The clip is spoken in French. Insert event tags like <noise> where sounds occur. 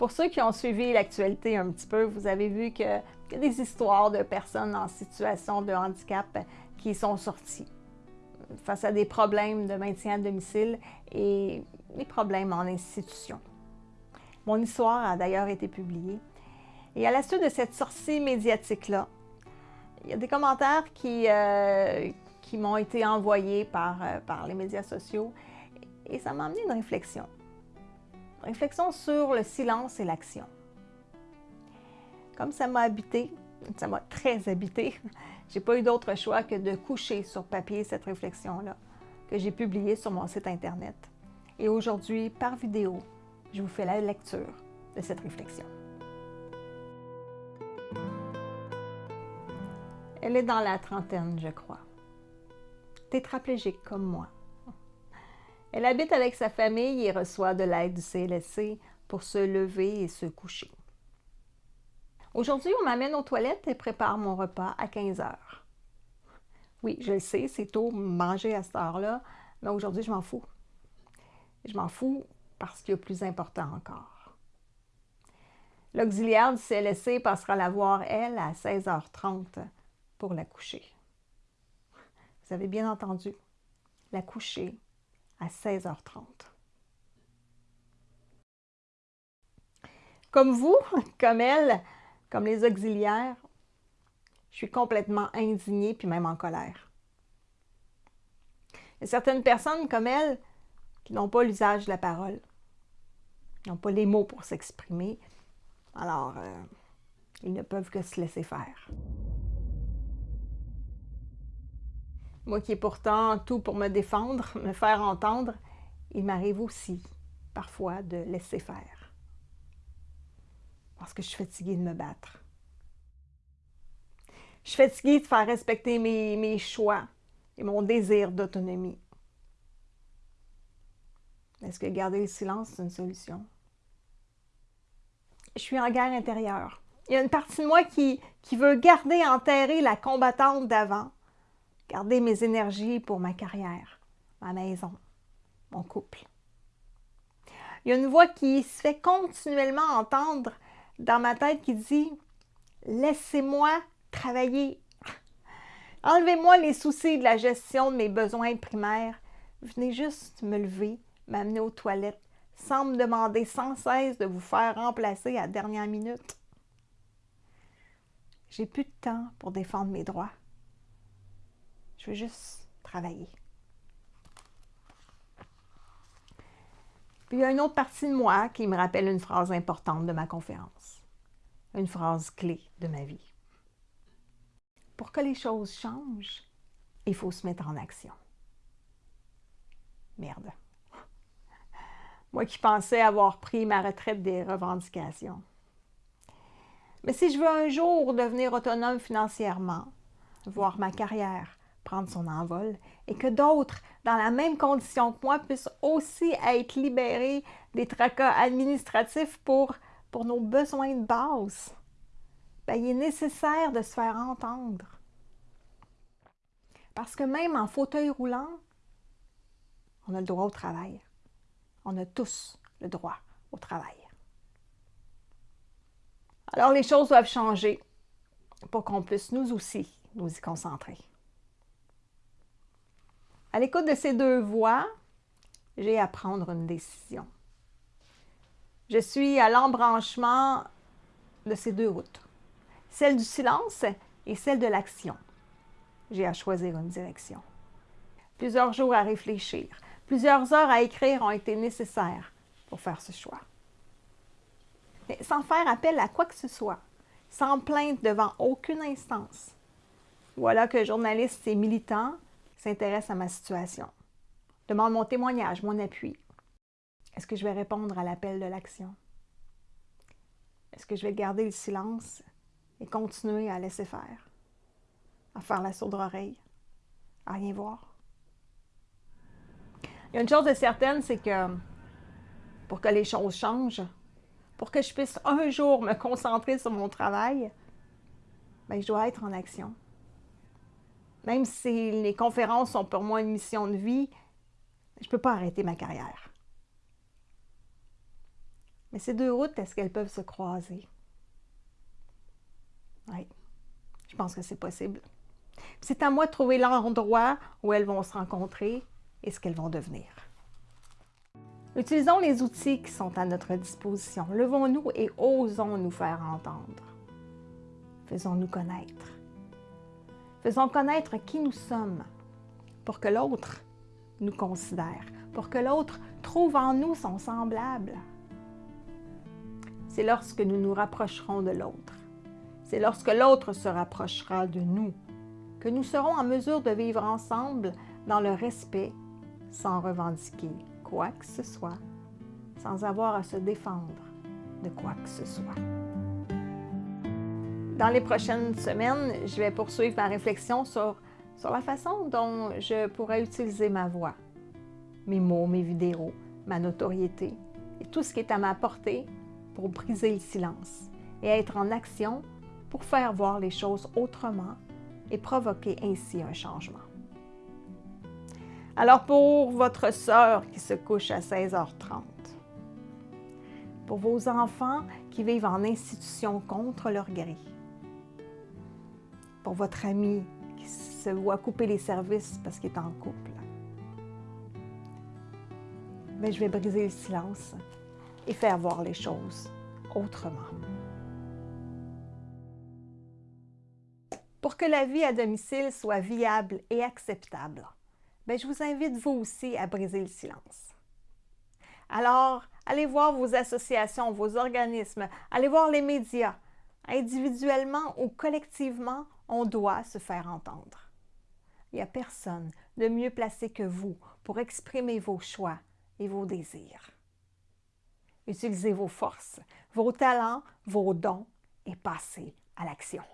Pour ceux qui ont suivi l'actualité un petit peu, vous avez vu y a des histoires de personnes en situation de handicap qui sont sorties face à des problèmes de maintien à domicile et des problèmes en institution. Mon histoire a d'ailleurs été publiée. Et à la suite de cette sortie médiatique-là, il y a des commentaires qui, euh, m'ont été envoyés par, euh, par les médias sociaux et ça m'a amené une réflexion. Réflexion sur le silence et l'action. Comme ça m'a habité, ça m'a très habité, <laughs> j'ai pas eu d'autre choix que de coucher sur papier cette réflexion-là, que j'ai publiée sur mon site Internet. Et aujourd'hui, par vidéo, je vous fais la lecture de cette réflexion. Elle est dans la trentaine, je crois. Tétraplégique comme moi. Elle habite avec sa famille et reçoit de l'aide du CLSC pour se lever et se coucher. Aujourd'hui, on m'amène aux toilettes et prépare mon repas à 15 heures. Oui, je le sais, c'est tôt manger à cette heure-là, mais aujourd'hui, je m'en fous. Je m'en fous parce qu'il y a plus important encore. L'auxiliaire du CLSC passera la voir, elle, à 16h30 pour la coucher. Vous avez bien entendu, la coucher à 16h30. Comme vous, <laughs> comme elle, comme les auxiliaires, je suis complètement indignée puis même en colère. Il y a certaines personnes comme elle qui n'ont pas l'usage de la parole, n'ont pas les mots pour s'exprimer, alors euh, ils ne peuvent que se laisser faire. Moi qui ai pourtant tout pour me défendre, <laughs> me faire entendre, il m'arrive aussi parfois de laisser faire. Parce que je suis fatiguée de me battre. Je suis fatiguée de faire respecter mes, mes choix et mon désir d'autonomie. Est-ce que garder le silence, c'est une solution? Je suis en guerre intérieure. Il y a une partie de moi qui, qui veut garder enterrer la combattante d'avant garder mes énergies pour ma carrière, ma maison, mon couple. Il y a une voix qui se fait continuellement entendre dans ma tête qui dit Laissez-moi travailler. Enlevez-moi les soucis de la gestion de mes besoins primaires. Venez juste me lever, m'amener aux toilettes, sans me demander sans cesse de vous faire remplacer à dernière minute. J'ai plus de temps pour défendre mes droits. Je veux juste travailler. Puis il y a une autre partie de moi qui me rappelle une phrase importante de ma conférence. Une phrase clé de ma vie. Pour que les choses changent, il faut se mettre en action. Merde. <laughs> Moi qui pensais avoir pris ma retraite des revendications. Mais si je veux un jour devenir autonome financièrement, voir ma carrière prendre son envol et que d'autres, dans la même condition que moi, puissent aussi être libérés des tracas administratifs pour, pour nos besoins de base. Bien, il est nécessaire de se faire entendre. Parce que même en fauteuil roulant, on a le droit au travail. On a tous le droit au travail. Alors les choses doivent changer pour qu'on puisse nous aussi nous y concentrer. À l'écoute de ces deux voix, j'ai à prendre une décision. Je suis à l'embranchement de ces deux routes, celle du silence et celle de l'action. J'ai à choisir une direction. Plusieurs jours à réfléchir, plusieurs heures à écrire ont été nécessaires pour faire ce choix. Mais sans faire appel à quoi que ce soit, sans plainte devant aucune instance. Voilà que journalistes et militants s'intéresse à ma situation, demande mon témoignage, mon appui. Est-ce que je vais répondre à l'appel de l'action? Est-ce que je vais garder le silence et continuer à laisser faire, à faire la sourde oreille, à rien voir? Il y a une chose de certaine, c'est que pour que les choses changent, pour que je puisse un jour me concentrer sur mon travail, bien, je dois être en action. Même si les conférences sont pour moi une mission de vie, je ne peux pas arrêter ma carrière. Mais ces deux routes, est-ce qu'elles peuvent se croiser? Oui, je pense que c'est possible. C'est à moi de trouver l'endroit où elles vont se rencontrer et ce qu'elles vont devenir. Utilisons les outils qui sont à notre disposition. Levons-nous et osons nous faire entendre. Faisons-nous connaître. Faisons connaître qui nous sommes pour que l'autre nous considère, pour que l'autre trouve en nous son semblable. C'est lorsque nous nous rapprocherons de l'autre, c'est lorsque l'autre se rapprochera de nous, que nous serons en mesure de vivre ensemble dans le respect sans revendiquer quoi que ce soit, sans avoir à se défendre de quoi que ce soit. Dans les prochaines semaines, je vais poursuivre ma réflexion sur, sur la façon dont je pourrais utiliser ma voix, mes mots, mes vidéos, ma notoriété et tout ce qui est à ma portée pour briser le silence et être en action pour faire voir les choses autrement et provoquer ainsi un changement. Alors pour votre sœur qui se couche à 16h30, pour vos enfants qui vivent en institution contre leur gré, pour votre ami qui se voit couper les services parce qu'il est en couple, mais je vais briser le silence et faire voir les choses autrement. Pour que la vie à domicile soit viable et acceptable, bien, je vous invite vous aussi à briser le silence. Alors, allez voir vos associations, vos organismes, allez voir les médias. Individuellement ou collectivement, on doit se faire entendre. Il n'y a personne de mieux placé que vous pour exprimer vos choix et vos désirs. Utilisez vos forces, vos talents, vos dons et passez à l'action.